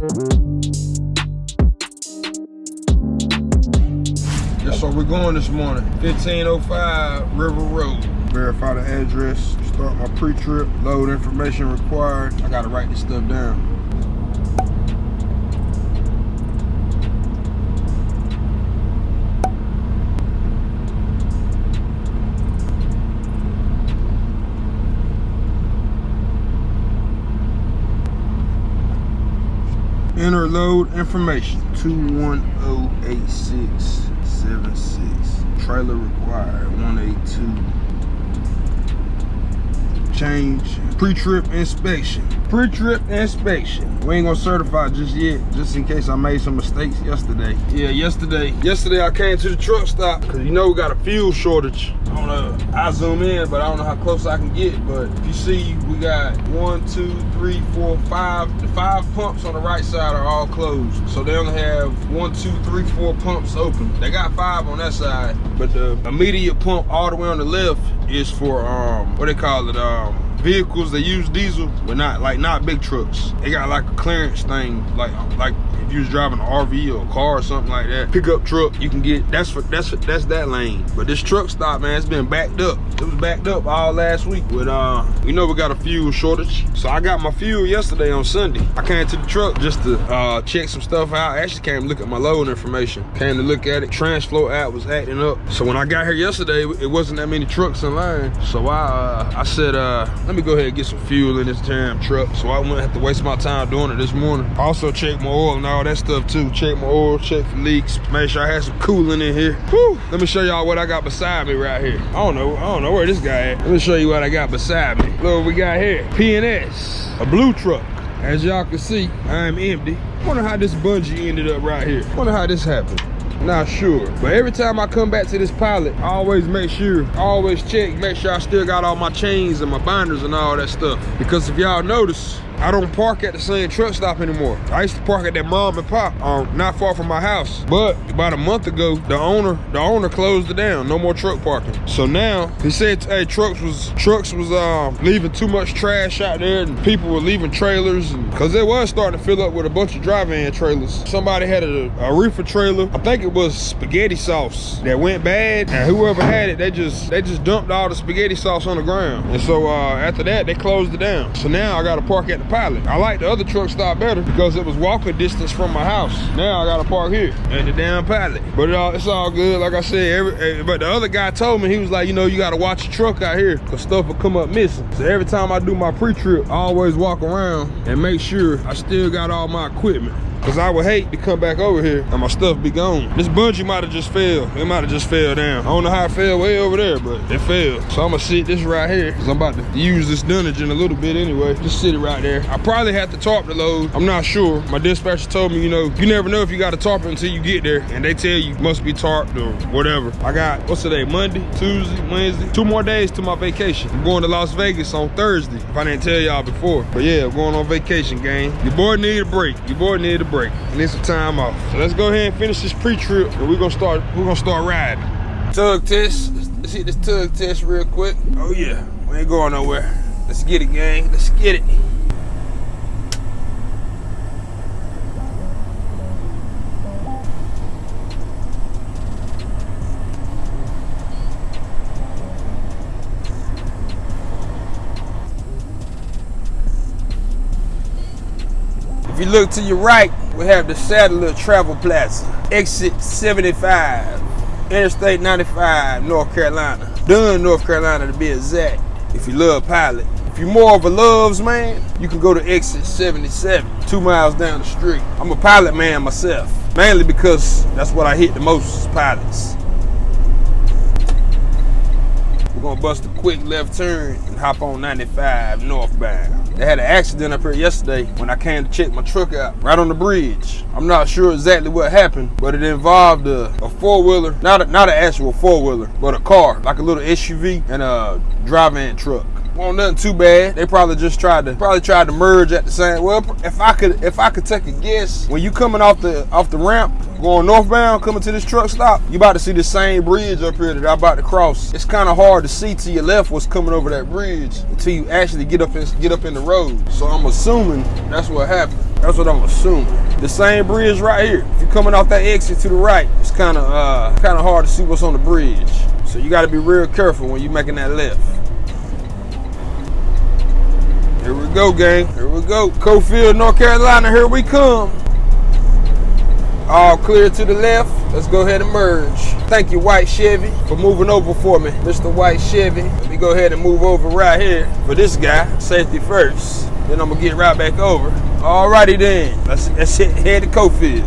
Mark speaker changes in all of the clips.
Speaker 1: That's where we're going this morning. 1505 River Road. Verify the address, start my pre-trip, load information required. I gotta write this stuff down. Enter load information 2108676. Trailer required 182. Change pre-trip inspection. Pre-trip inspection. We ain't gonna certify just yet, just in case I made some mistakes yesterday. Yeah, yesterday. Yesterday I came to the truck stop because you know we got a fuel shortage. I don't know. I zoom in, but I don't know how close I can get. But if you see, we got one, two, three, four, five. The five pumps on the right side are all closed. So they only have one, two, three, four pumps open. They got five on that side, but the immediate pump all the way on the left is for um what they call it um vehicles that use diesel but not like not big trucks they got like a clearance thing like like if you was driving an rv or a car or something like that pickup truck you can get that's for that's for, that's that lane. But this truck stop man it's been backed up. It was backed up all last week but uh we know we got a fuel shortage? So i got my fuel yesterday on sunday. I came to the truck just to uh check some stuff out. I actually came to look at my load information. Came to look at it. Transflo app was acting up. So when i got here yesterday it wasn't that many trucks in line. So i uh i said uh let me go ahead and get some fuel in this damn truck. So i wouldn't have to waste my time doing it this morning. Also check my oil and all that stuff too. Check my oil check for leaks. Make sure i had some coolant in here. Whew. let me show y'all what i got beside me right here. I don't know i don't know where this guy at. Let me show you what i got beside me. Look what we got here. Pns a blue truck. As y'all can see i'm empty. Wonder how this bungee ended up right here. Wonder how this happened. Not sure. But every time i come back to this pilot i always make sure I always check make sure i still got all my chains and my binders and all that stuff. Because if y'all notice I don't park at the same truck stop anymore. I used to park at that mom and pop, um, not far from my house. But about a month ago, the owner, the owner closed it down. No more truck parking. So now he said, hey, trucks was trucks was um leaving too much trash out there, and people were leaving trailers, and cause it was starting to fill up with a bunch of drive-in trailers. Somebody had a, a reefer trailer. I think it was spaghetti sauce that went bad, and whoever had it, they just they just dumped all the spaghetti sauce on the ground. And so uh, after that, they closed it down. So now I got to park at the pilot. I like the other truck stop better because it was walking distance from my house. Now I gotta park here at the damn pilot. But it all, it's all good. Like I said, every, eh, but the other guy told me, he was like, you know, you gotta watch your truck out here because stuff will come up missing. So every time I do my pre-trip, I always walk around and make sure I still got all my equipment. Cause I would hate to come back over here and my stuff be gone. This bungee might have just fell. It might have just fell down. I don't know how it fell way over there, but it fell. So I'm gonna sit this right here. Cause I'm about to use this dunnage in a little bit anyway. Just sit it right there. I probably have to tarp the load. I'm not sure. My dispatcher told me, you know, you never know if you got to tarp it until you get there. And they tell you must be tarped or whatever. I got, what's today, Monday, Tuesday, Wednesday? Two more days to my vacation. I'm going to Las Vegas on Thursday, if I didn't tell y'all before. But yeah, I'm going on vacation, gang. Your boy need a break. Your boy need a break. Need some time off. So let's go ahead and finish this pre-trip and we're gonna start, we're gonna start riding. Tug test. Let's hit this tug test real quick. Oh yeah, we ain't going nowhere. Let's get it, gang. Let's get it. If you look to your right, we have the Satellite Travel Plaza, exit 75, Interstate 95, North Carolina. Dunn, North Carolina to be exact. If you love pilot. If you're more of a loves man, you can go to exit 77, two miles down the street. I'm a pilot man myself, mainly because that's what I hit the most pilots. We're gonna bust a quick left turn and hop on 95 northbound. They had an accident up here yesterday when I came to check my truck out, right on the bridge. I'm not sure exactly what happened, but it involved a, a four-wheeler, not not an actual four-wheeler, but a car, like a little SUV and a drive-in truck. Won't nothing too bad. They probably just tried to probably tried to merge at the same. Well, if I could if I could take a guess, when you coming off the off the ramp going northbound, coming to this truck stop, you about to see the same bridge up here that I'm about to cross. It's kind of hard to see to your left what's coming over that bridge until you actually get up and get up in the road. So I'm assuming that's what happened. That's what I'm assuming. The same bridge right here. If you're coming off that exit to the right, it's kind of uh, kind of hard to see what's on the bridge. So you got to be real careful when you're making that left. Here we go, gang. Here we go. Cofield, North Carolina, here we come. All clear to the left. Let's go ahead and merge. Thank you, White Chevy, for moving over for me. Mr. White Chevy. Let me go ahead and move over right here for this guy. Safety first. Then I'm gonna get right back over. Alrighty then. Let's, let's head to Cofield.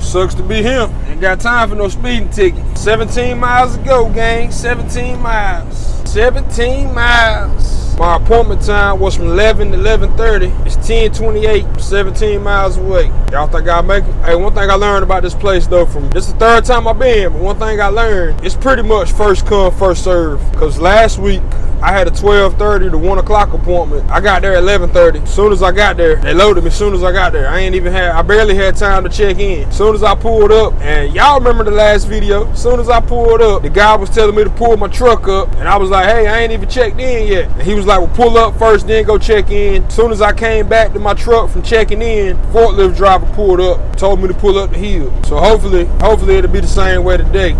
Speaker 1: Sucks to be him. Ain't got time for no speeding ticket. 17 miles to go, gang. 17 miles. 17 miles. My appointment time was from 11 to 11.30. It's 10.28, 17 miles away. Y'all think I'll make it? Hey, one thing I learned about this place though, from this is the third time I've been but one thing I learned, it's pretty much first come, first serve. Cause last week, I had a 12.30 to 1 o'clock appointment. I got there at 11.30. As soon as I got there, they loaded me as soon as I got there. I ain't even had, I barely had time to check in. As soon as I pulled up, and y'all remember the last video, as soon as I pulled up, the guy was telling me to pull my truck up, and I was like, hey, I ain't even checked in yet. And he was like, well, pull up first, then go check in. As soon as I came back to my truck from checking in, forklift driver pulled up, told me to pull up the hill. So hopefully, hopefully it'll be the same way today.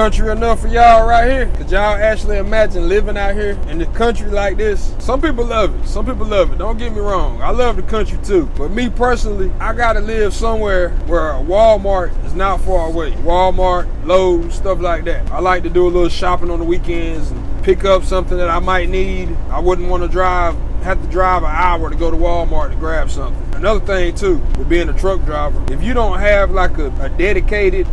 Speaker 1: Country enough for y'all right here? Could y'all actually imagine living out here in the country like this? Some people love it. Some people love it. Don't get me wrong. I love the country too. But me personally, I gotta live somewhere where Walmart is not far away. Walmart, Lowe's, stuff like that. I like to do a little shopping on the weekends and pick up something that I might need. I wouldn't want to drive have to drive an hour to go to Walmart to grab something. Another thing too, with being a truck driver, if you don't have like a, a dedicated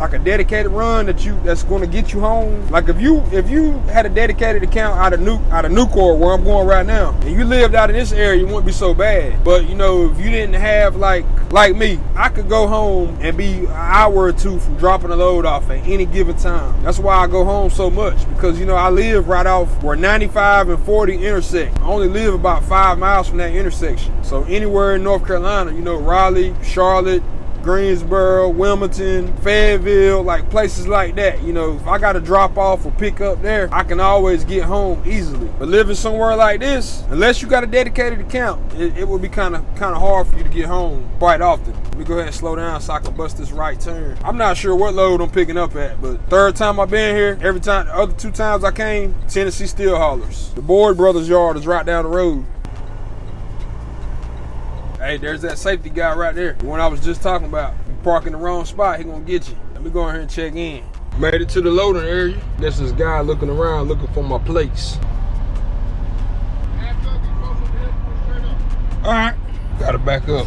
Speaker 1: like a dedicated run that you that's going to get you home. Like if you if you had a dedicated account out of New out of Nucor where I'm going right now, and you lived out in this area, you wouldn't be so bad. But you know, if you didn't have like like me, I could go home and be an hour or two from dropping a load off at any given time. That's why I go home so much because you know I live right off where 95 and 40 intersect. I only live about five miles from that intersection. So anywhere in North Carolina, you know, Raleigh, Charlotte, Greensboro, Wilmington, Fayetteville, like places like that. You know, if I got to drop off or pick up there, I can always get home easily. But living somewhere like this, unless you got a dedicated account, it, it be kind of kind of hard for you to get home quite often. Let me go ahead and slow down so I can bust this right turn. I'm not sure what load I'm picking up at, but third time I've been here, every time, the other two times I came, Tennessee Steel Haulers. The Boyd Brothers yard is right down the road. Hey, there's that safety guy right there. The one I was just talking about. You park in the wrong spot, he gonna get you. Let me go in here and check in. Made it to the loading area. This is guy looking around looking for my plates. All right, gotta back up.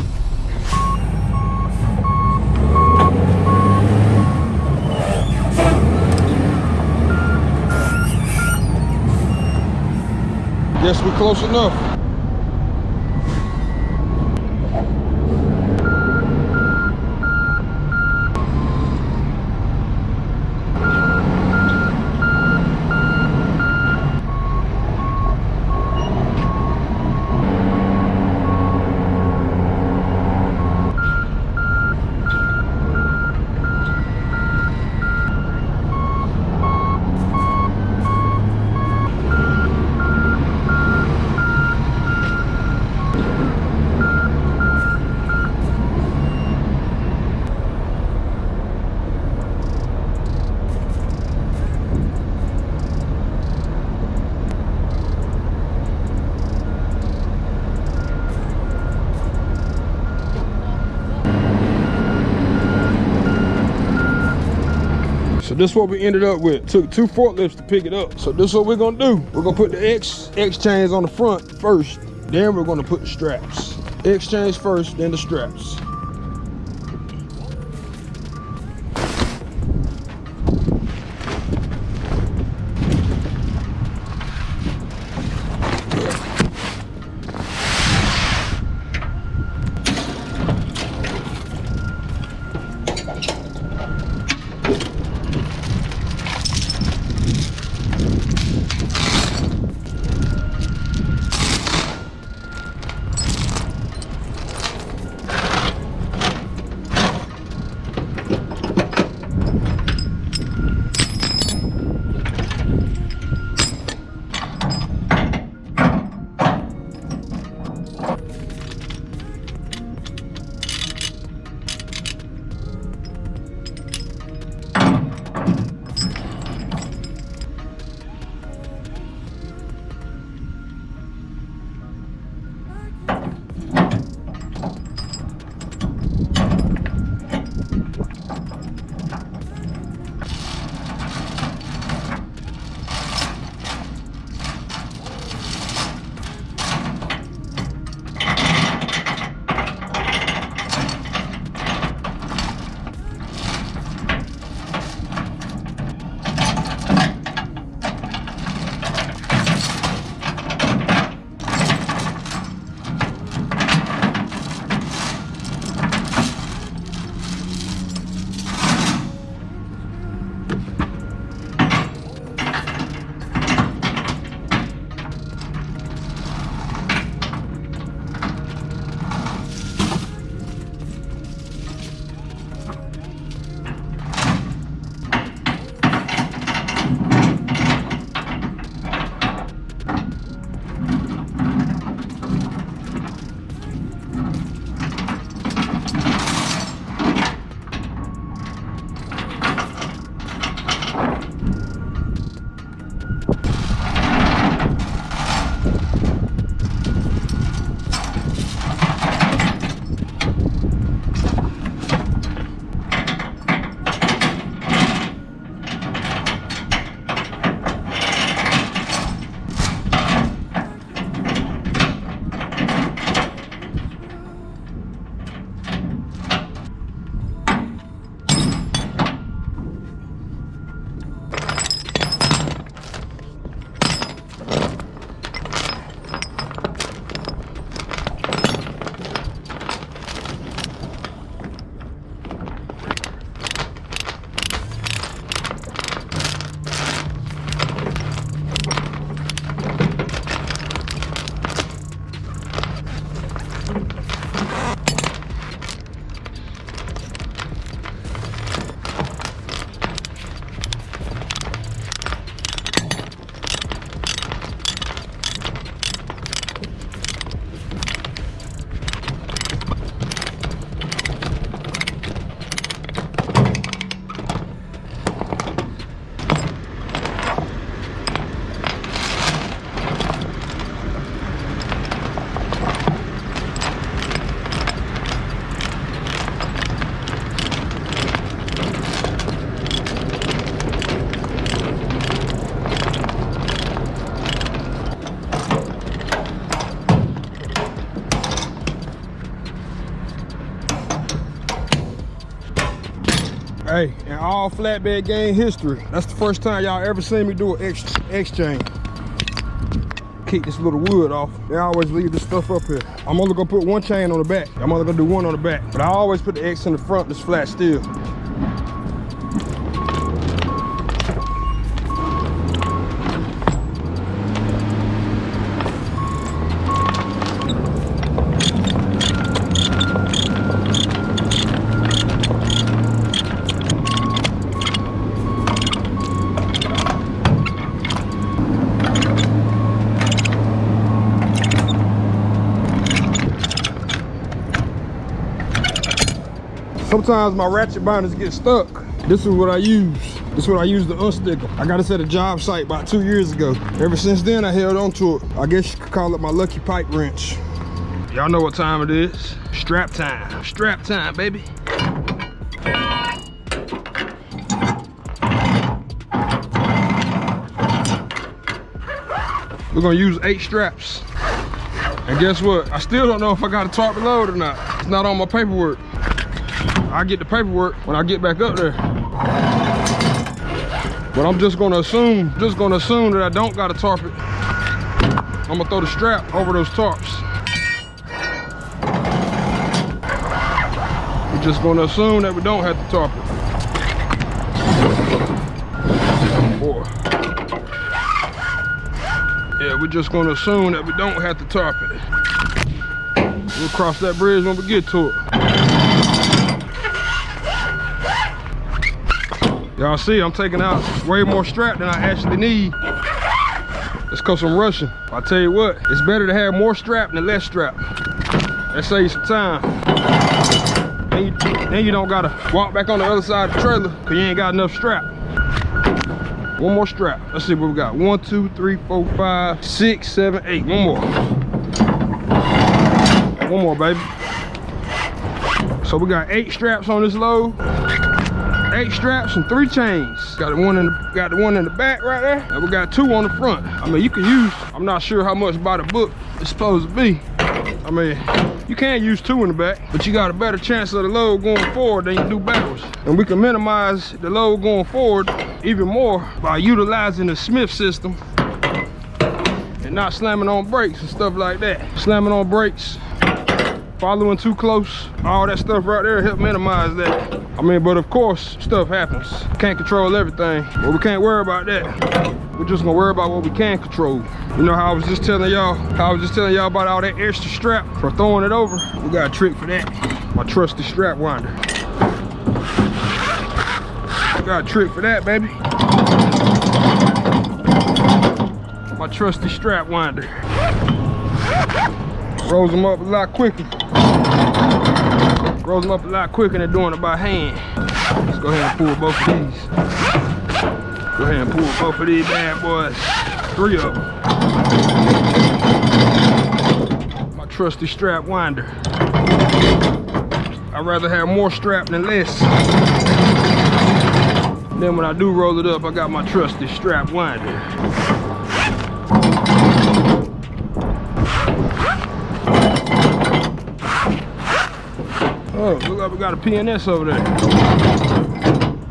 Speaker 1: Guess we're close enough. So this is what we ended up with. Took two forklifts to pick it up. So this is what we're gonna do. We're gonna put the X, X chains on the front first. Then we're gonna put the straps. X chains first, then the straps. All flatbed game history, that's the first time y'all ever seen me do an X, X chain. Kick this little wood off. They always leave this stuff up here. I'm only gonna put one chain on the back. I'm only gonna do one on the back. But I always put the X in the front that's flat still. sometimes my ratchet binders get stuck. This is what I use. This is what I use to unstick them. I got this at a job site about two years ago. Ever since then, I held on to it. I guess you could call it my lucky pipe wrench. Y'all know what time it is. Strap time. Strap time, baby. We're gonna use eight straps. And guess what? I still don't know if I got a tarp load or not. It's not on my paperwork. I get the paperwork when I get back up there. But I'm just gonna assume, just gonna assume that I don't gotta tarp it. I'm gonna throw the strap over those tarps. We're just gonna assume that we don't have to tarp it. Boy. Yeah, we're just gonna assume that we don't have to tarp it. We'll cross that bridge when we get to it. Y'all see, I'm taking out way more strap than I actually need. It's cause I'm rushing. I tell you what, it's better to have more strap than less strap. That saves some time. Then you, then you don't gotta walk back on the other side of the trailer cause you ain't got enough strap. One more strap. Let's see what we got. One, two, three, four, five, six, seven, eight. One more. One more, baby. So we got eight straps on this load. Eight straps and three chains. Got the one in the got the one in the back right there. And we got two on the front. I mean, you can use, I'm not sure how much by the book it's supposed to be. I mean, you can use two in the back, but you got a better chance of the load going forward than you do backwards. And we can minimize the load going forward even more by utilizing the Smith system and not slamming on brakes and stuff like that. Slamming on brakes, following too close, all that stuff right there help minimize that. I mean, but of course, stuff happens. Can't control everything, but we can't worry about that. We're just gonna worry about what we can control. You know how I was just telling y'all, how I was just telling y'all about all that extra strap for throwing it over? We got a trick for that. My trusty strap winder. Got a trick for that, baby. My trusty strap winder. Rolls them up a lot quicker. Rolls them up a lot quicker than doing it by hand. Let's go ahead and pull both of these. Go ahead and pull both of these bad boys. Three of them. My trusty strap winder. I'd rather have more strap than less. Then when I do roll it up, I got my trusty strap winder. Oh, look like we got a PNS over there.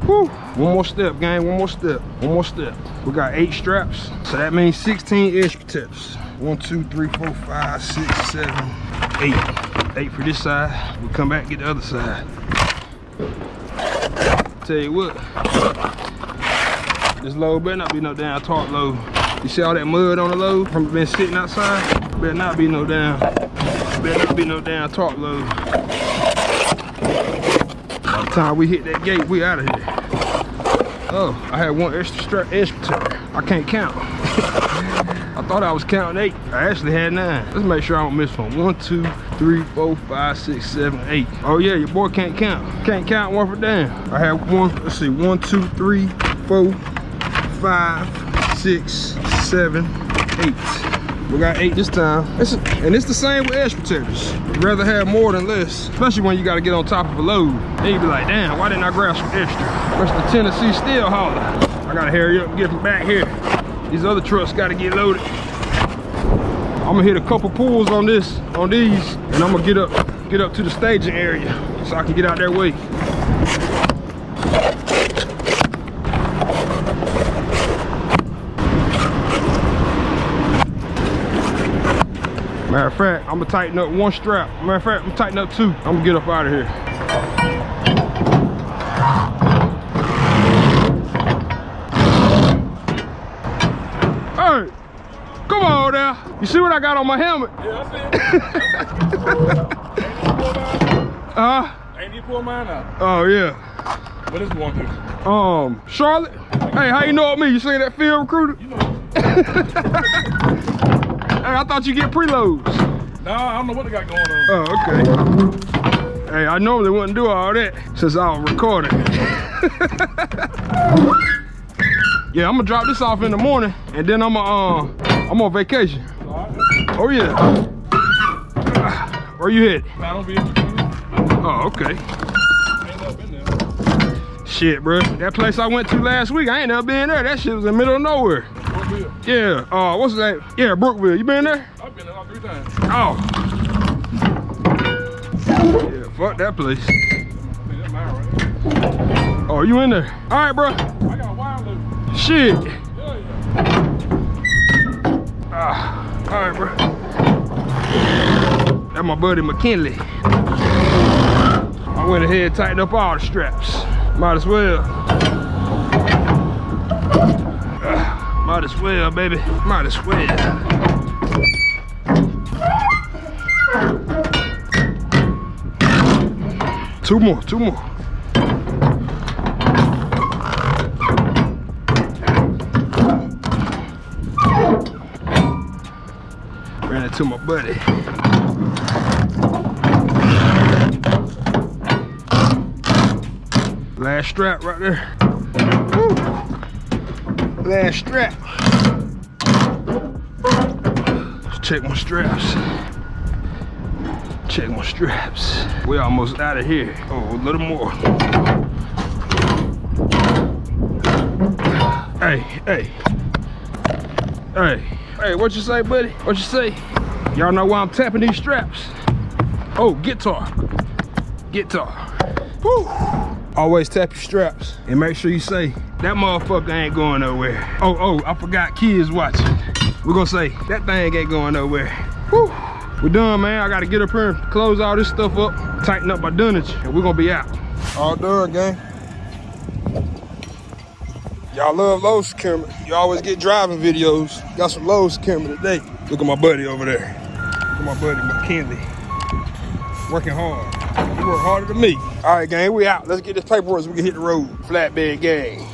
Speaker 1: Whew. One more step, gang, one more step, one more step. We got eight straps, so that means 16 edge tips. One, two, three, four, five, six, seven, eight. Eight for this side. We come back and get the other side. Tell you what, this load better not be no damn tarp load. You see all that mud on the load from been sitting outside? Better not be no damn, better not be no damn tarp load. Time we hit that gate, we out of here. Oh, I had one extra strap, extra. I can't count. I thought I was counting eight. I actually had nine. Let's make sure I don't miss one. One, two, three, four, five, six, seven, eight. Oh yeah, your boy can't count. Can't count one for damn. I have one, let's see, one, two, three, four, five, six, seven, eight. We got eight this time. It's, and it's the same with edge protectors. You'd rather have more than less, especially when you got to get on top of a load. Then you be like, damn, why didn't I grab some extra? Where's the Tennessee steel hauler? I gotta hurry up and get from back here. These other trucks gotta get loaded. I'm gonna hit a couple pulls on this, on these, and I'm gonna get up, get up to the staging area so I can get out that way. Matter of fact, I'm gonna tighten up one strap. Matter of fact, I'm tighten up two. I'm gonna get up out of here. Hey, come on now. You see what I got on my helmet?
Speaker 2: Yeah, I see it. Ain't you pull mine out?
Speaker 1: oh yeah.
Speaker 2: What is one to?
Speaker 1: Um, Charlotte. Hey, how you know me? You seen that field recruiter?
Speaker 2: You know.
Speaker 1: Hey, I thought you get preloads.
Speaker 2: Nah, I don't know what they got going on.
Speaker 1: Oh, okay. Hey, I normally wouldn't do all that since I was recording. yeah, I'm gonna drop this off in the morning and then I'm uh, I'm on vacation. Oh yeah. Where you headed?
Speaker 2: Nah, don't be Ain't
Speaker 1: Oh, okay.
Speaker 2: never been there.
Speaker 1: Shit, bro. That place I went to last week, I ain't never been there. That shit was in the middle of nowhere.
Speaker 2: Bill?
Speaker 1: Yeah, uh, what's his name? Yeah, Brookville. You been there?
Speaker 2: I've been there like three times.
Speaker 1: Oh. Yeah, fuck that place.
Speaker 2: Right.
Speaker 1: Oh, you in there? All right, bro.
Speaker 2: I got a wild loop.
Speaker 1: Shit.
Speaker 2: Yeah, yeah.
Speaker 1: Ah, all right, bro. That's my buddy McKinley. I went ahead and tightened up all the straps. Might as well. Ah, might as well, baby. Might as well. Two more, two more. Ran into my buddy. Last strap right there. Last strap. Let's check my straps. Check my straps. We almost out of here. Oh, a little more. Hey, hey. Hey, hey, what you say, buddy? What you say? Y'all know why I'm tapping these straps? Oh, guitar. Guitar. Woo. Always tap your straps and make sure you say, that motherfucker ain't going nowhere. Oh, oh, I forgot kids watching. We're gonna say, that thing ain't going nowhere. Woo. We're done, man. I gotta get up here and close all this stuff up, tighten up my dunnage, and we're gonna be out. All done, gang. Y'all love Lowe's camera. You always get driving videos. Got some Lowe's camera today. Look at my buddy over there. Look at my buddy McKinley. Working hard. He work harder than me. All right, gang, we out. Let's get this paperwork so we can hit the road. Flatbed gang.